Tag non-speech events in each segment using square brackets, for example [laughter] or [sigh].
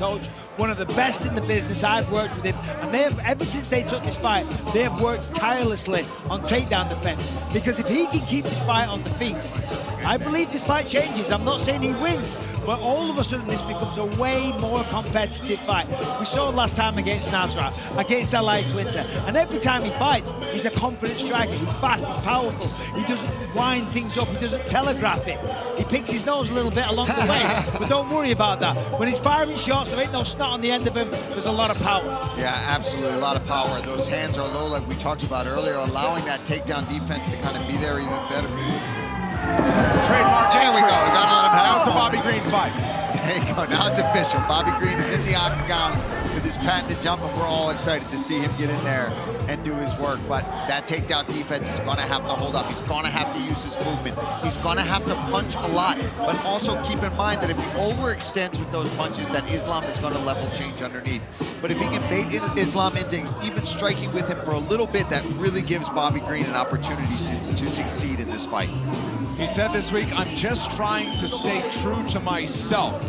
coach, one of the best in the business. I've worked with him, and they have, ever since they took this fight, they have worked tirelessly on takedown defense. Because if he can keep this fight on the feet, I believe this fight changes. I'm not saying he wins, but all of a sudden this becomes a way more competitive fight. We saw last time against Nasrat, against Al Iaquinta, and every time he fights, he's a confident striker. He's fast, he's powerful. He doesn't wind things up, he doesn't telegraph it. He picks his nose a little bit along the way, [laughs] but don't worry about that. When he's firing shots, there ain't no snot on the end of him. There's a lot of power. Yeah, absolutely, a lot of power. Those hands are low, like we talked about earlier, allowing that takedown defense to kind of be there even better. Trademark. There we go. We gotta let him have Now it's a Bobby Green fight. There you go. Now it's official. Bobby Green is in the octagon with his patented jump, and we're all excited to see him get in there and do his work. But that takedown defense is going to have to hold up. He's going to have to use his movement. He's going to have to punch a lot. But also keep in mind that if he overextends with those punches, that Islam is going to level change underneath. But if he can bait Islam into even striking with him for a little bit, that really gives Bobby Green an opportunity to, to succeed in this fight. He said this week, I'm just trying to stay true to myself.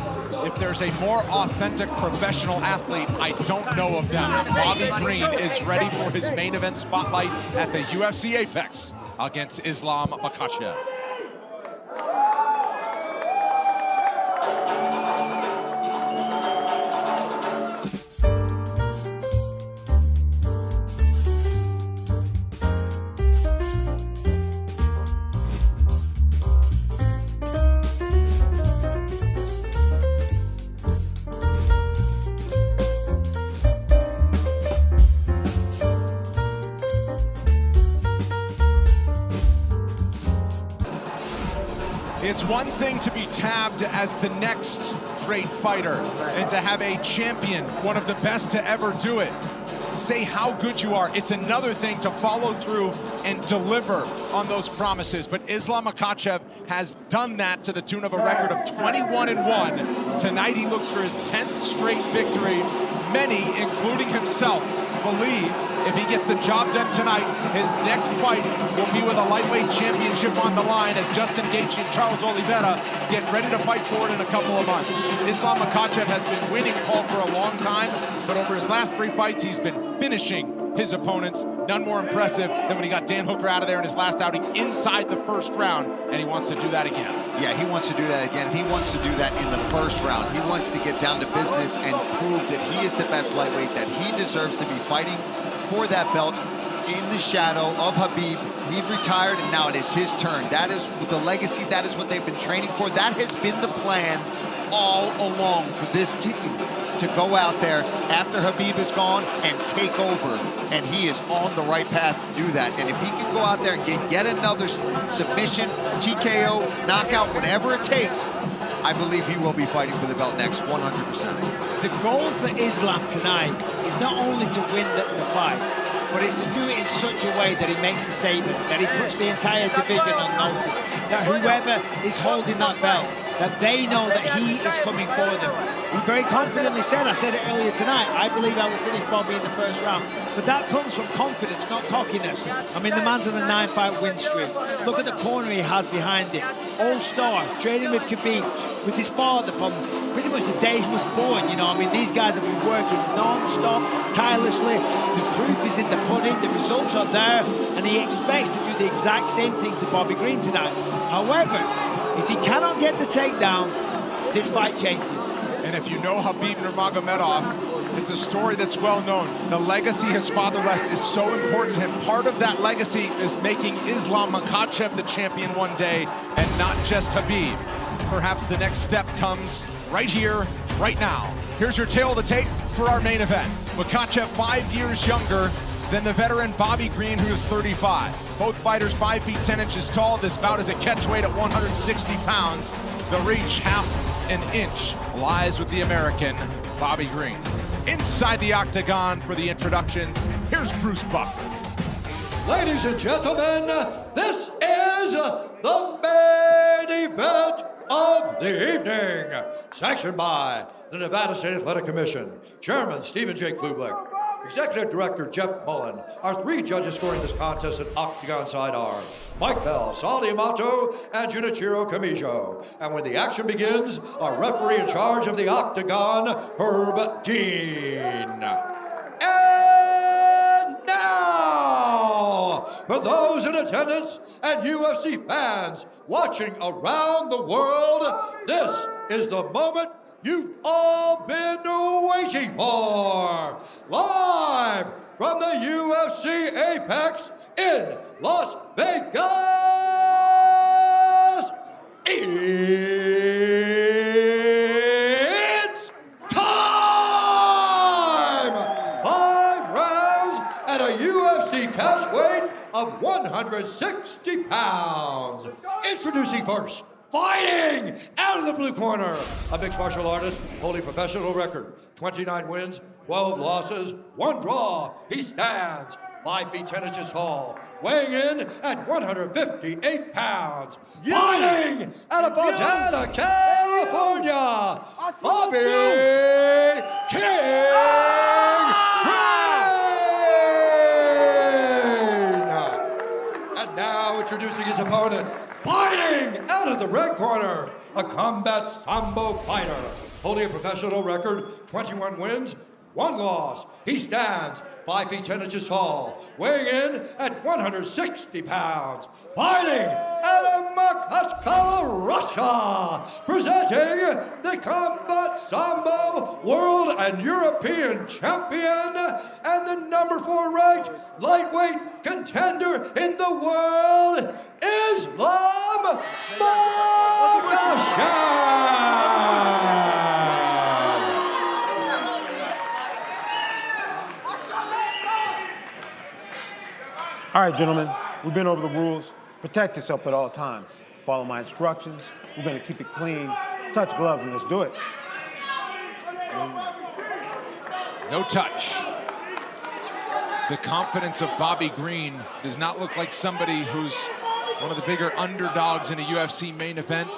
If there's a more authentic professional athlete, I don't know of them. Bobby Green is ready for his main event spotlight at the UFC Apex against Islam Makhachev. It's one thing to be tabbed as the next great fighter and to have a champion, one of the best to ever do it, say how good you are. It's another thing to follow through and deliver on those promises. But Islam Makhachev has done that to the tune of a record of 21 and 1. Tonight he looks for his 10th straight victory. Many, including himself, believes if he gets the job done tonight, his next fight will be with a lightweight championship on the line as Justin Gaethje and Charles Oliveira get ready to fight for it in a couple of months. Islam Makhachev has been winning Paul for a long time, but over his last three fights, he's been finishing his opponents. None more impressive than when he got Dan Hooker out of there in his last outing inside the first round, and he wants to do that again. Yeah, he wants to do that again. He wants to do that in the first round. He wants to get down to business and prove that he is the best lightweight, that he deserves to be fighting for that belt in the shadow of Khabib. He retired, and now it is his turn. That is the legacy. That is what they've been training for. That has been the plan all along for this team to go out there after Khabib is gone and take over. And he is on the right path to do that. And if he can go out there and get yet another submission, TKO, knockout, whatever it takes, I believe he will be fighting for the belt next 100%. The goal for Islam tonight is not only to win the, the fight, but it's to do it in such a way that he makes a statement, that he puts the entire division on notice, that whoever is holding that belt, that they know that he is coming for them. He very confidently said, I said it earlier tonight, I believe I will finish Bobby in the first round. But that comes from confidence, not cockiness. I mean, the man's on a nine-fight win streak. Look at the corner he has behind him. All-star, training with Khabib, with his father from pretty much the day he was born, you know. I mean, these guys have been working non-stop, tirelessly. The proof is in the the results are there, and he expects to do the exact same thing to Bobby Green tonight. However, if he cannot get the takedown, this fight changes. And if you know Khabib Nurmagomedov, it's a story that's well known. The legacy his father left is so important to him. Part of that legacy is making Islam Makhachev the champion one day and not just Khabib. Perhaps the next step comes right here, right now. Here's your tale of the tape for our main event. Makhachev, five years younger than the veteran Bobby Green, who is 35. Both fighters five feet 10 inches tall. This bout is a catch weight at 160 pounds. The reach half an inch lies with the American Bobby Green. Inside the octagon for the introductions, here's Bruce Buffer. Ladies and gentlemen, this is the main event of the evening, sanctioned by the Nevada State Athletic Commission, Chairman Stephen J. Cloobeck, Executive Director Jeff Mullen. Our three judges scoring this contest at Octagon side are Mike Bell, Sal Amato, and Junichiro Kamijo. And when the action begins, our referee in charge of the Octagon, Herb Dean. And now, for those in attendance and UFC fans watching around the world, this is the moment you've all been waiting for. Live from the UFC Apex in Las Vegas, it's time! Five rounds at a UFC catch weight of 160 pounds. Introducing first, fighting out of the blue corner, a mixed martial artist holding professional record, 29 wins, 12 losses, one draw. He stands 5 feet 10 inches tall, weighing in at 158 pounds. Fighting out of Fontana, California, Bobby King. Green! And now introducing his opponent, fighting out of the red corner, a combat sambo fighter, holding a professional record, 21 wins, one loss. He stands 5 feet 10 inches tall, weighing in at 160 pounds, fighting presenting the Sambo World and European Champion and the number four ranked lightweight contender in the world, Islam Makhachev. All right, gentlemen, we've been over the rules. Protect yourself at all times. Follow my instructions. We're gonna keep it clean. Touch gloves and let's do it. No touch. The confidence of Bobby Green does not look like somebody who's one of the bigger underdogs in a UFC main event.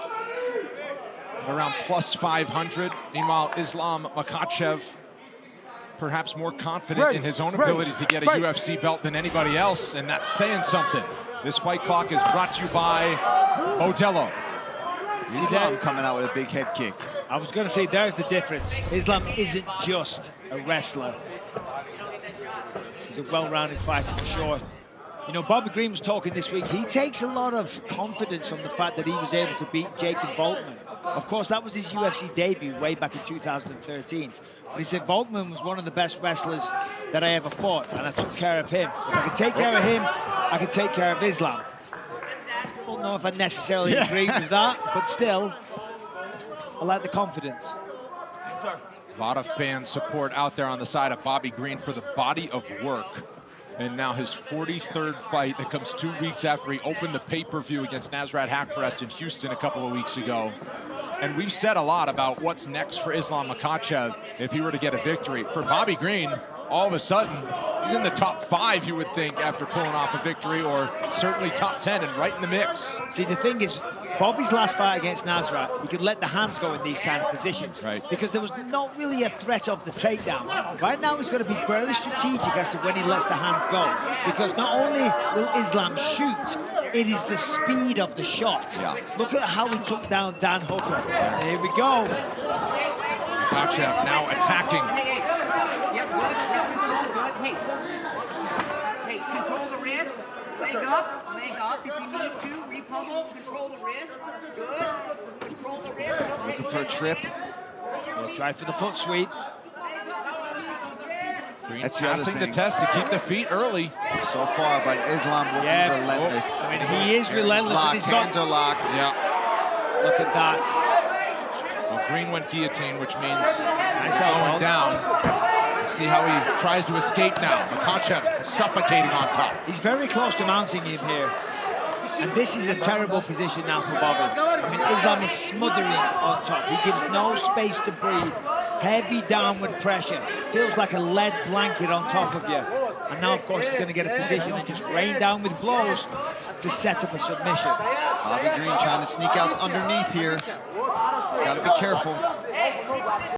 Around plus 500. Meanwhile, Islam Makhachev, perhaps more confident Ready, in his own ready, ability to get a ready. UFC belt than anybody else, and that's saying something. This fight clock is brought to you by Modelo. Islam coming out with a big head kick. I was going to say, there's the difference. Islam isn't just a wrestler. He's a well-rounded fighter for sure. You know, Bobby Green was talking this week. He takes a lot of confidence from the fact that he was able to beat Jacob Volkman. Of course, that was his UFC debut way back in 2013. But he said Volkman was one of the best wrestlers that I ever fought, and I took care of him. If I could take care of him, I could take care of Islam. I don't know if I necessarily agree with that, but still, I like the confidence. A lot of fan support out there on the side of Bobby Green for the body of work. And now his 43rd fight that comes two weeks after he opened the pay-per-view against Nasrat Haqparast in Houston a couple of weeks ago. And we've said a lot about what's next for Islam Makhachev if he were to get a victory. For Bobby Green, all of a sudden, he's in the top five, you would think, after pulling off a victory, or certainly top 10 and right in the mix. See, the thing is, Bobby's last fight against Nasrat, he could let the hands go in these kind of positions. Right. Because there was not really a threat of the takedown. Right now, he's going to be very strategic as to when he lets the hands go. Because not only will Islam shoot, it is the speed of the shot. Yeah. Look at how he took down Dan Hooker. There we go. Makhachev now attacking. Yep, good. Just control, good. Hey. Hey, control the wrist. Leg up, leg up if you need to. Repummel, control the wrist. Good. Control the wrist. Okay, Looking for a trip. He'll try for the foot sweep. Green That's passing the thing. test to keep the feet early. So far, but Islam looking Yeah. relentless. I mean, he is relentless. and Locked, he's got, hands are locked. Yeah. look at that. Well, Green went guillotine, which means Nice going elbow. down. See how he tries to escape now. Makhachev suffocating on top. He's very close to mounting him here. And this is a terrible position now for Bobby. I mean, Islam is smothering on top. He gives no space to breathe. Heavy downward pressure. Feels like a lead blanket on top of you. And now, of course, he's going to get a position and just rain down with blows to set up a submission. Bobby Green trying to sneak out underneath here. Got to be careful.